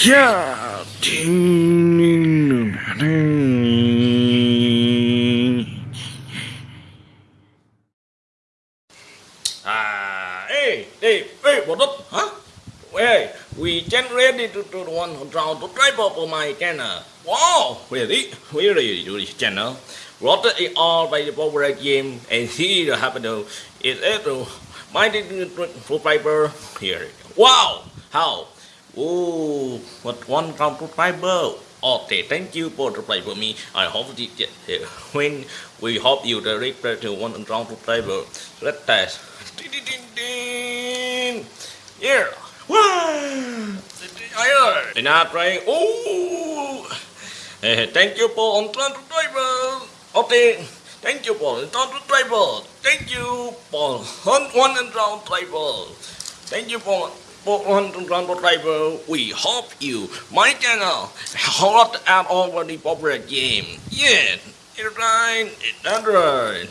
Yeah. Ah, hey, hey, hey, what up? Hey, we just ready to do the one round to try for my channel. Wow, really? Really this channel. What is all by the power game and here happen to is it to my subscriber here. Wow, how? Oh, what one round subscriber? Okay, thank you for the play for me. I hope you get here. When we hope you the reach to one round subscriber. Let's test. Ding, ding, ding, ding. Yeah. Wow. And I try. Oh. Eh, thank you for on subscriber. Okay. Thank you for on subscriber. Thank you for one one round subscriber. Thank you for subscriber. We hope you my channel hot and already popular game. Yeah. It's right. It's right.